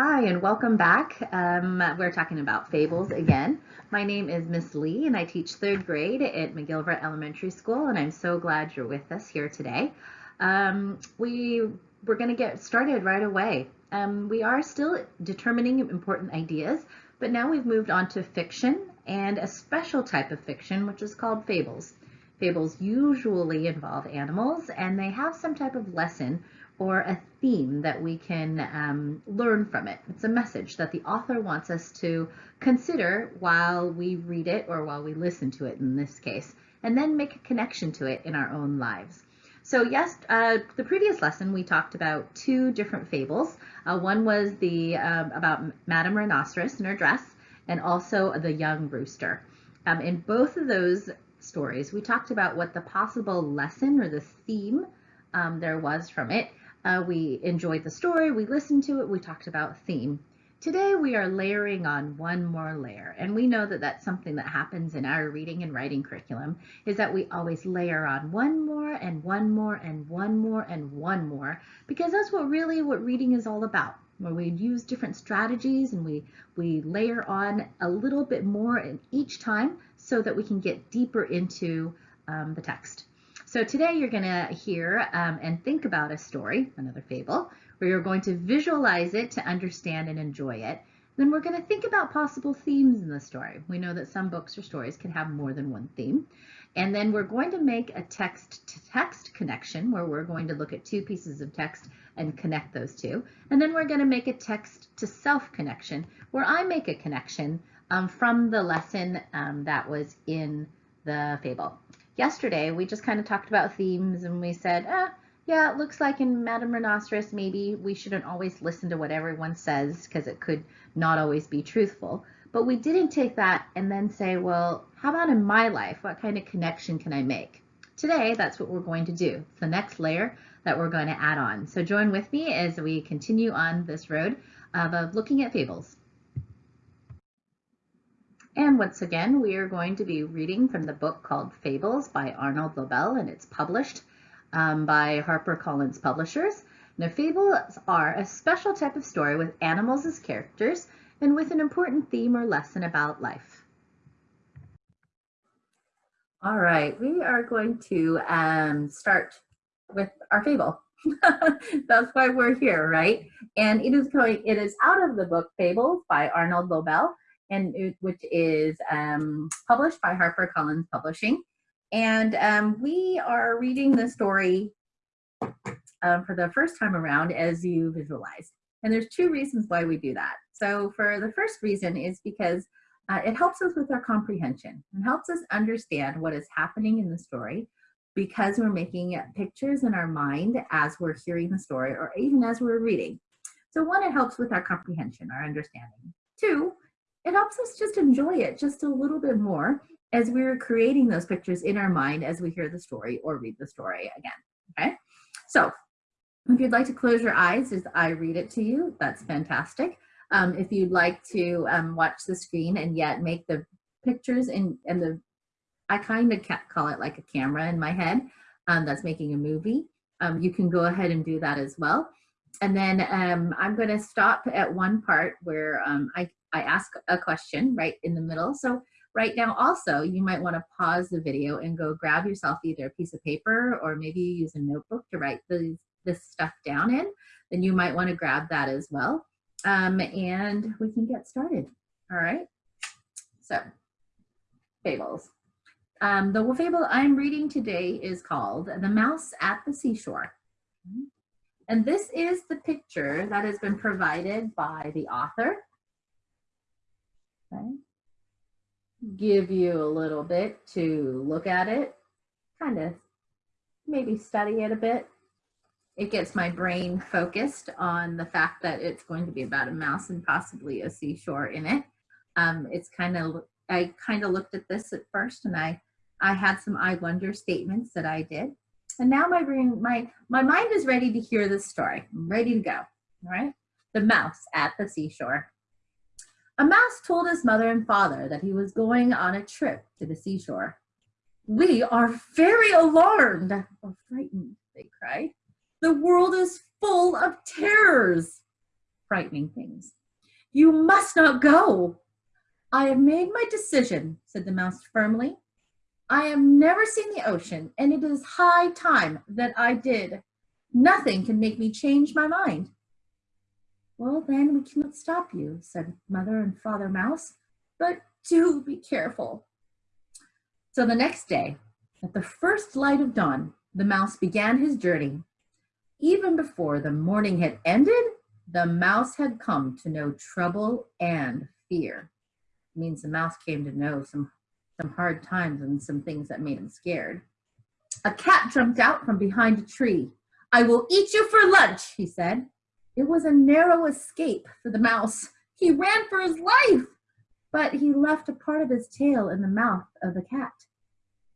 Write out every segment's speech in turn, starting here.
Hi, and welcome back. Um, we're talking about fables again. My name is Miss Lee, and I teach third grade at McGillivray Elementary School, and I'm so glad you're with us here today. Um, we, we're going to get started right away. Um, we are still determining important ideas, but now we've moved on to fiction and a special type of fiction, which is called fables. Fables usually involve animals, and they have some type of lesson or a theme that we can um, learn from it. It's a message that the author wants us to consider while we read it or while we listen to it in this case, and then make a connection to it in our own lives. So yes, uh, the previous lesson we talked about two different fables. Uh, one was the um, about Madame Rhinoceros and her dress, and also the young rooster. Um, in both of those stories, we talked about what the possible lesson or the theme um, there was from it, uh, we enjoyed the story, we listened to it, we talked about theme. Today we are layering on one more layer, and we know that that's something that happens in our reading and writing curriculum, is that we always layer on one more and one more and one more and one more, because that's what really what reading is all about, where we use different strategies and we, we layer on a little bit more in each time so that we can get deeper into um, the text. So today you're going to hear um, and think about a story, another fable, where you're going to visualize it to understand and enjoy it. Then we're going to think about possible themes in the story. We know that some books or stories can have more than one theme. And then we're going to make a text-to-text -text connection where we're going to look at two pieces of text and connect those two. And then we're going to make a text-to-self connection where I make a connection um, from the lesson um, that was in the fable yesterday we just kind of talked about themes and we said, ah, yeah, it looks like in Madame Rhinoceros, maybe we shouldn't always listen to what everyone says because it could not always be truthful. But we didn't take that and then say, well, how about in my life? What kind of connection can I make? Today, that's what we're going to do. It's the next layer that we're going to add on. So join with me as we continue on this road of looking at fables. And once again, we are going to be reading from the book called Fables by Arnold Lobel, and it's published um, by HarperCollins Publishers. Now, fables are a special type of story with animals as characters and with an important theme or lesson about life. All right, we are going to um, start with our fable. That's why we're here, right? And it is going, it is out of the book Fables by Arnold Lobel and which is um, published by HarperCollins Publishing. And um, we are reading the story uh, for the first time around as you visualize. And there's two reasons why we do that. So for the first reason is because uh, it helps us with our comprehension and helps us understand what is happening in the story because we're making pictures in our mind as we're hearing the story or even as we're reading. So one, it helps with our comprehension, our understanding. Two, it helps us just enjoy it just a little bit more as we're creating those pictures in our mind as we hear the story or read the story again, okay? So if you'd like to close your eyes as I read it to you, that's fantastic. Um, if you'd like to um, watch the screen and yet make the pictures and, and the, I kind of call it like a camera in my head um, that's making a movie. Um, you can go ahead and do that as well. And then um, I'm going to stop at one part where um, I I ask a question right in the middle. So right now also you might want to pause the video and go grab yourself either a piece of paper or maybe use a notebook to write the, this stuff down in. Then you might want to grab that as well. Um, and we can get started. All right. So fables. Um, the fable I'm reading today is called The Mouse at the Seashore. And this is the picture that has been provided by the author Give you a little bit to look at it, kind of maybe study it a bit. It gets my brain focused on the fact that it's going to be about a mouse and possibly a seashore in it. Um, it's kind of, I kind of looked at this at first and I, I had some I wonder statements that I did. And now my brain, my, my mind is ready to hear this story. I'm ready to go, all right? The mouse at the seashore. A mouse told his mother and father that he was going on a trip to the seashore. We are very alarmed or frightened, they cried. The world is full of terrors. frightening things. You must not go. I have made my decision, said the mouse firmly. I have never seen the ocean, and it is high time that I did. Nothing can make me change my mind. Well, then we cannot stop you, said Mother and Father Mouse, but do be careful. So the next day, at the first light of dawn, the mouse began his journey. Even before the morning had ended, the mouse had come to know trouble and fear. It means the mouse came to know some, some hard times and some things that made him scared. A cat jumped out from behind a tree. I will eat you for lunch, he said. It was a narrow escape for the mouse. He ran for his life, but he left a part of his tail in the mouth of the cat.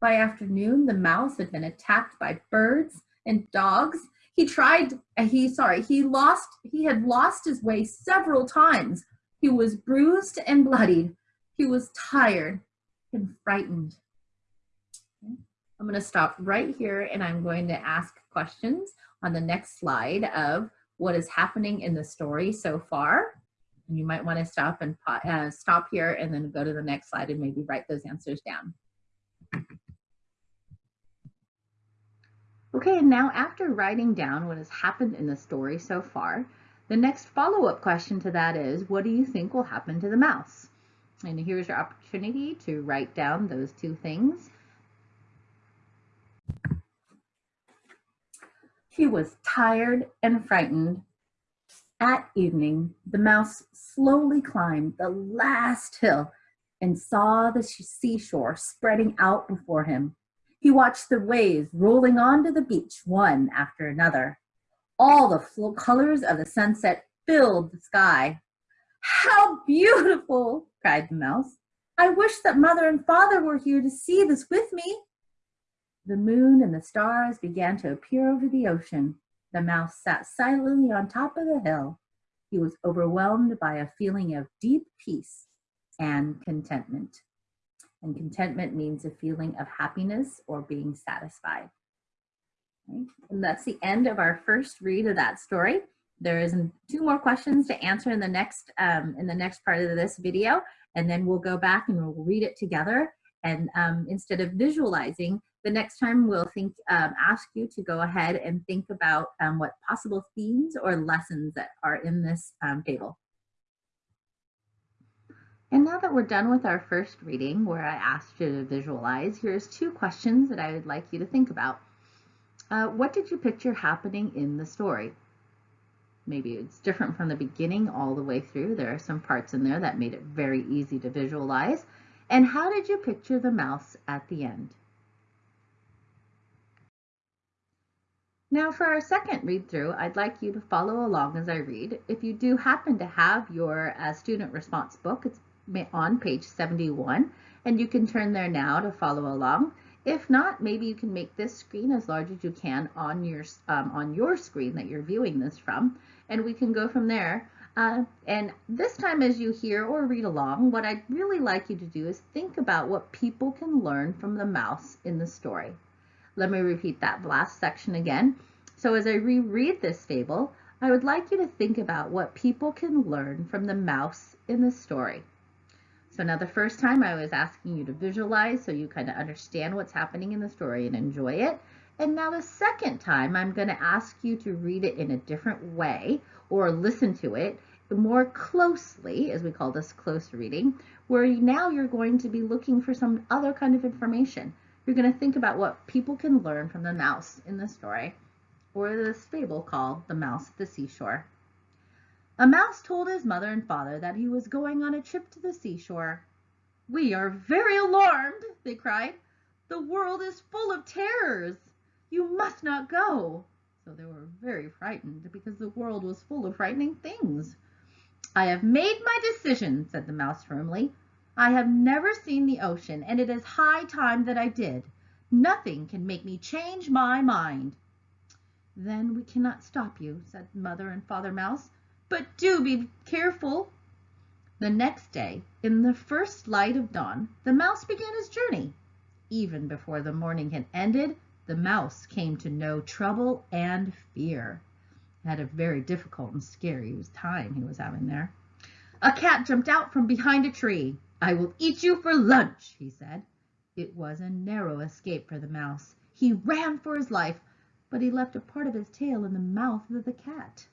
By afternoon, the mouse had been attacked by birds and dogs. He tried, uh, he, sorry, he lost, he had lost his way several times. He was bruised and bloodied. He was tired and frightened. I'm going to stop right here and I'm going to ask questions on the next slide of what is happening in the story so far. And you might want to stop and uh, stop here and then go to the next slide and maybe write those answers down. Okay, and now after writing down what has happened in the story so far, the next follow-up question to that is, what do you think will happen to the mouse? And here's your opportunity to write down those two things. He was tired and frightened. At evening, the mouse slowly climbed the last hill and saw the seashore spreading out before him. He watched the waves rolling onto the beach one after another. All the full colors of the sunset filled the sky. How beautiful, cried the mouse. I wish that mother and father were here to see this with me. The moon and the stars began to appear over the ocean. The mouse sat silently on top of the hill. He was overwhelmed by a feeling of deep peace and contentment. And contentment means a feeling of happiness or being satisfied. Okay. And that's the end of our first read of that story. There is two more questions to answer in the next um, in the next part of this video, and then we'll go back and we'll read it together. And um, instead of visualizing, the next time we'll think um, ask you to go ahead and think about um, what possible themes or lessons that are in this um, table. And now that we're done with our first reading where I asked you to visualize, here's two questions that I would like you to think about. Uh, what did you picture happening in the story? Maybe it's different from the beginning all the way through. There are some parts in there that made it very easy to visualize. And how did you picture the mouse at the end? Now for our second read through, I'd like you to follow along as I read. If you do happen to have your uh, student response book, it's on page 71 and you can turn there now to follow along. If not, maybe you can make this screen as large as you can on your, um, on your screen that you're viewing this from, and we can go from there. Uh, and this time as you hear or read along, what I'd really like you to do is think about what people can learn from the mouse in the story. Let me repeat that last section again. So as I reread this fable, I would like you to think about what people can learn from the mouse in the story. So now the first time I was asking you to visualize so you kind of understand what's happening in the story and enjoy it. And now the second time I'm going to ask you to read it in a different way or listen to it more closely, as we call this close reading, where now you're going to be looking for some other kind of information. You're going to think about what people can learn from the mouse in the story, or this fable called The Mouse at the Seashore. A mouse told his mother and father that he was going on a trip to the seashore. We are very alarmed, they cried. The world is full of terrors. You must not go. So they were very frightened because the world was full of frightening things. I have made my decision, said the mouse firmly. I have never seen the ocean, and it is high time that I did. Nothing can make me change my mind. Then we cannot stop you, said Mother and Father Mouse. But do be careful. The next day, in the first light of dawn, the mouse began his journey. Even before the morning had ended, the mouse came to know trouble and fear. had a very difficult and scary time he was having there. A cat jumped out from behind a tree. I will eat you for lunch, he said. It was a narrow escape for the mouse. He ran for his life, but he left a part of his tail in the mouth of the cat.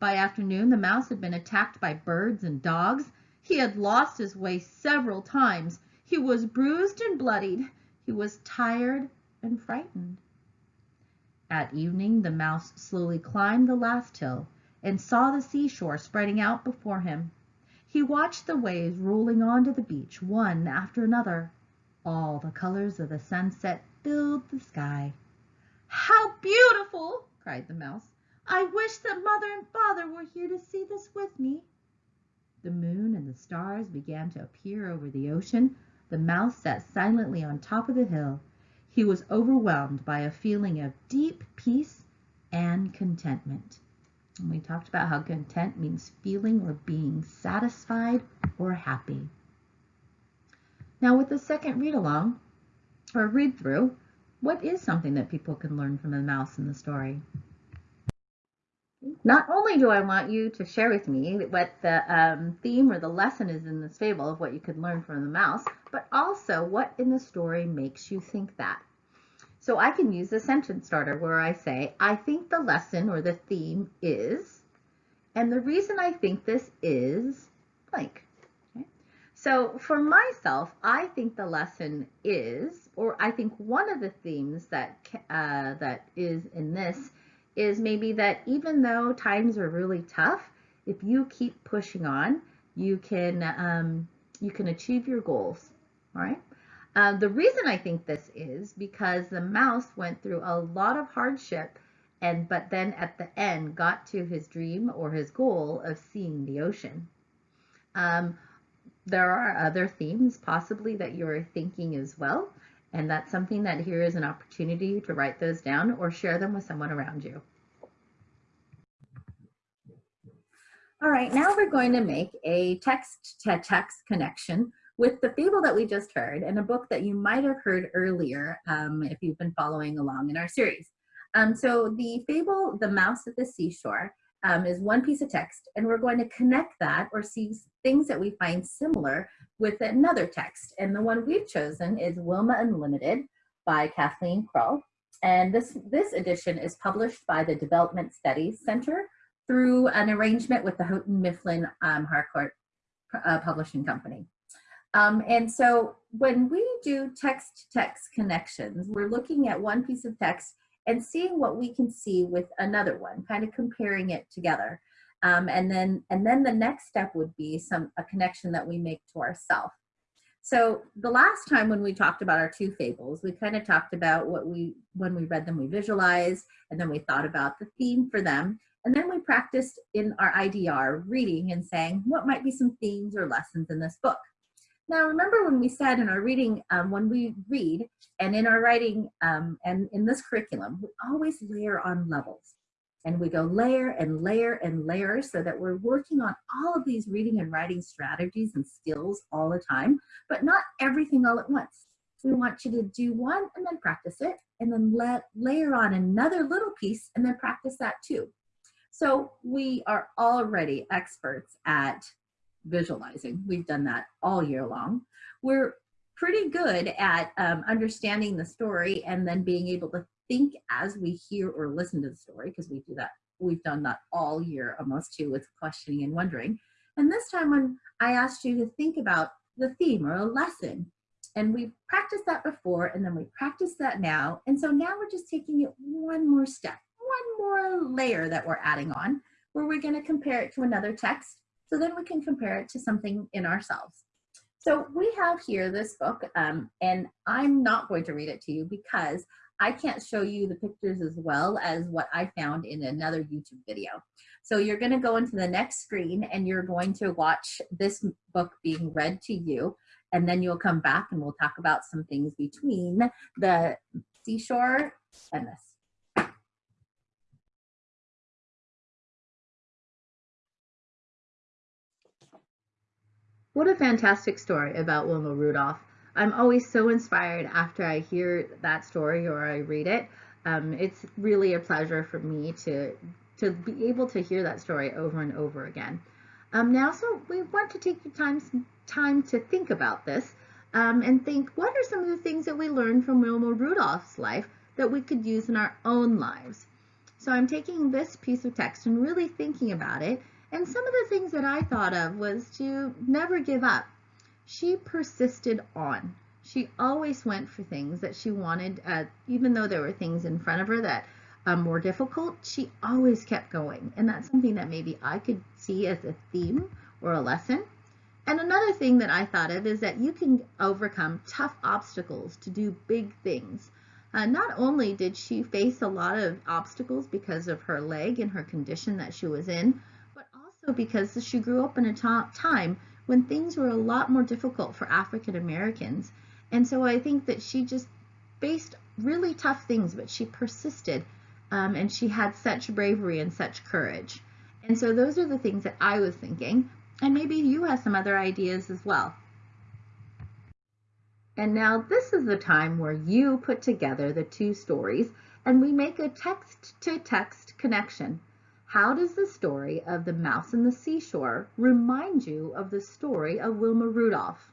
By afternoon the mouse had been attacked by birds and dogs. He had lost his way several times. He was bruised and bloodied. He was tired and frightened. At evening the mouse slowly climbed the last hill and saw the seashore spreading out before him. He watched the waves rolling on to the beach one after another. All the colors of the sunset filled the sky. "How beautiful!" cried the mouse. "I wish that mother and father were here to see this with me." The moon and the stars began to appear over the ocean. The mouse sat silently on top of the hill. He was overwhelmed by a feeling of deep peace and contentment. And we talked about how content means feeling or being satisfied or happy. Now with the second read along or read through, what is something that people can learn from the mouse in the story? Not only do I want you to share with me what the um, theme or the lesson is in this fable of what you could learn from the mouse, but also what in the story makes you think that. So I can use a sentence starter where I say, I think the lesson or the theme is, and the reason I think this is blank. So for myself, I think the lesson is, or I think one of the themes that uh, that is in this is maybe that even though times are really tough, if you keep pushing on, you can um, you can achieve your goals. All right. Uh, the reason I think this is because the mouse went through a lot of hardship and but then at the end got to his dream or his goal of seeing the ocean. Um, there are other themes possibly that you're thinking as well, and that's something that here is an opportunity to write those down or share them with someone around you. All right, now we're going to make a text-to-text connection with the fable that we just heard and a book that you might have heard earlier um, if you've been following along in our series. Um, so the fable, The Mouse at the Seashore, um, is one piece of text and we're going to connect that or see things that we find similar with another text. And the one we've chosen is Wilma Unlimited by Kathleen Krull. And this, this edition is published by the Development Studies Center through an arrangement with the Houghton Mifflin um, Harcourt uh, Publishing Company. Um, and so when we do text to text connections, we're looking at one piece of text and seeing what we can see with another one, kind of comparing it together. Um, and then and then the next step would be some a connection that we make to ourself. So the last time when we talked about our two fables, we kind of talked about what we when we read them we visualized and then we thought about the theme for them and then we practiced in our IDR reading and saying what might be some themes or lessons in this book. Now, remember when we said in our reading, um, when we read and in our writing um, and in this curriculum, we always layer on levels. And we go layer and layer and layer so that we're working on all of these reading and writing strategies and skills all the time, but not everything all at once. We want you to do one and then practice it, and then let layer on another little piece and then practice that too. So we are already experts at visualizing. We've done that all year long. We're pretty good at um, understanding the story and then being able to think as we hear or listen to the story because we do that. We've done that all year almost too with questioning and wondering. And this time when I asked you to think about the theme or a lesson and we practiced that before and then we practice that now. And so now we're just taking it one more step, one more layer that we're adding on where we're gonna compare it to another text so then we can compare it to something in ourselves. So we have here this book, um, and I'm not going to read it to you because I can't show you the pictures as well as what I found in another YouTube video. So you're gonna go into the next screen and you're going to watch this book being read to you, and then you'll come back and we'll talk about some things between the seashore and this. What a fantastic story about Wilma Rudolph. I'm always so inspired after I hear that story or I read it. Um, it's really a pleasure for me to to be able to hear that story over and over again. Um, now, so we want to take time, time to think about this um, and think what are some of the things that we learned from Wilma Rudolph's life that we could use in our own lives. So I'm taking this piece of text and really thinking about it. And some of the things that I thought of was to never give up. She persisted on. She always went for things that she wanted, uh, even though there were things in front of her that um, more difficult, she always kept going. And that's something that maybe I could see as a theme or a lesson. And another thing that I thought of is that you can overcome tough obstacles to do big things. Uh, not only did she face a lot of obstacles because of her leg and her condition that she was in, also because she grew up in a time when things were a lot more difficult for African Americans. And so I think that she just faced really tough things, but she persisted um, and she had such bravery and such courage. And so those are the things that I was thinking, and maybe you have some other ideas as well. And now this is the time where you put together the two stories and we make a text-to-text -text connection. How does the story of the mouse and the seashore remind you of the story of Wilma Rudolph?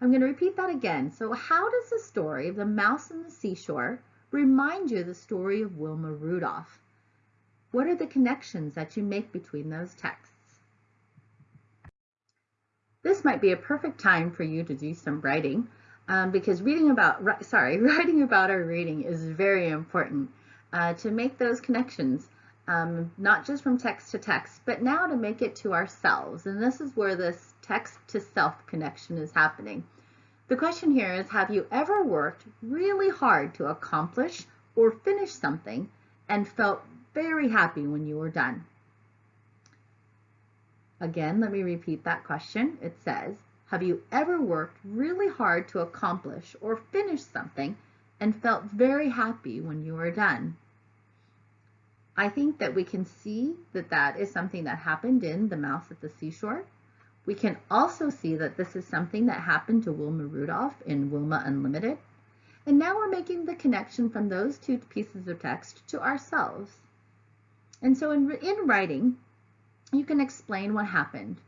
I'm going to repeat that again. So how does the story of the mouse and the seashore remind you of the story of Wilma Rudolph. What are the connections that you make between those texts? This might be a perfect time for you to do some writing um, because reading about, sorry, writing about our reading is very important uh, to make those connections, um, not just from text to text, but now to make it to ourselves. And this is where this text to self connection is happening. The question here is, have you ever worked really hard to accomplish or finish something and felt very happy when you were done? Again, let me repeat that question. It says, have you ever worked really hard to accomplish or finish something and felt very happy when you were done? I think that we can see that that is something that happened in The Mouse at the Seashore. We can also see that this is something that happened to Wilma Rudolph in Wilma Unlimited. And now we're making the connection from those two pieces of text to ourselves. And so in, in writing, you can explain what happened.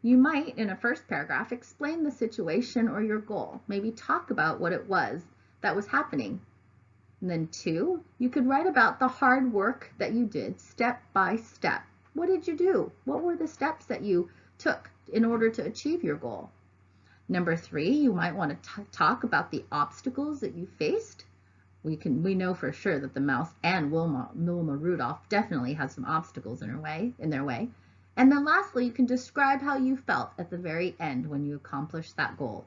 You might, in a first paragraph, explain the situation or your goal. Maybe talk about what it was that was happening. And then two, you could write about the hard work that you did step by step. What did you do? What were the steps that you took in order to achieve your goal. Number three, you might want to talk about the obstacles that you faced. We can we know for sure that the mouse and Wilma, Wilma Rudolph definitely had some obstacles in her way in their way. And then lastly, you can describe how you felt at the very end when you accomplished that goal.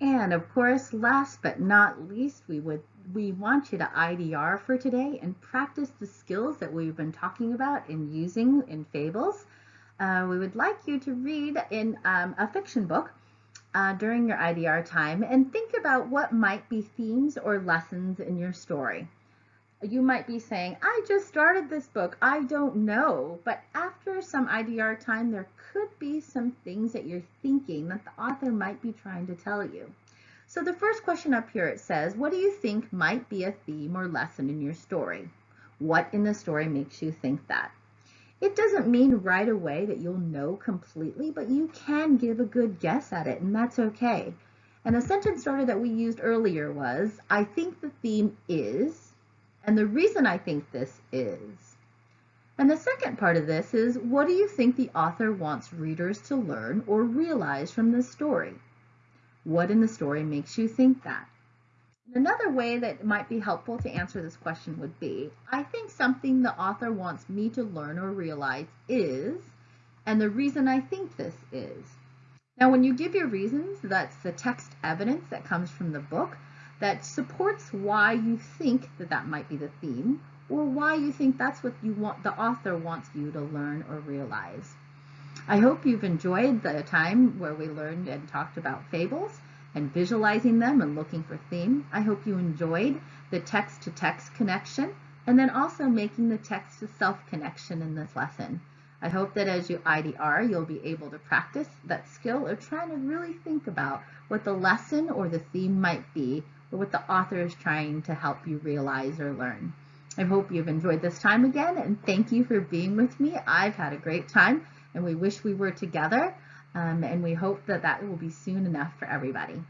And of course, last but not least, we would we want you to IDR for today and practice the skills that we've been talking about in using in fables. Uh, we would like you to read in um, a fiction book uh, during your IDR time and think about what might be themes or lessons in your story. You might be saying, I just started this book, I don't know, but after some IDR time, there could be some things that you're thinking that the author might be trying to tell you. So the first question up here, it says, what do you think might be a theme or lesson in your story? What in the story makes you think that? It doesn't mean right away that you'll know completely, but you can give a good guess at it, and that's okay. And the sentence starter that we used earlier was, I think the theme is, and the reason I think this is. And the second part of this is, what do you think the author wants readers to learn or realize from this story? What in the story makes you think that? Another way that might be helpful to answer this question would be, I think something the author wants me to learn or realize is, and the reason I think this is. Now, when you give your reasons, that's the text evidence that comes from the book that supports why you think that that might be the theme or why you think that's what you want the author wants you to learn or realize. I hope you've enjoyed the time where we learned and talked about fables and visualizing them and looking for theme. I hope you enjoyed the text-to-text -text connection and then also making the text-to-self connection in this lesson. I hope that as you IDR, you'll be able to practice that skill of trying to really think about what the lesson or the theme might be what the author is trying to help you realize or learn. I hope you've enjoyed this time again and thank you for being with me. I've had a great time and we wish we were together um, and we hope that that will be soon enough for everybody.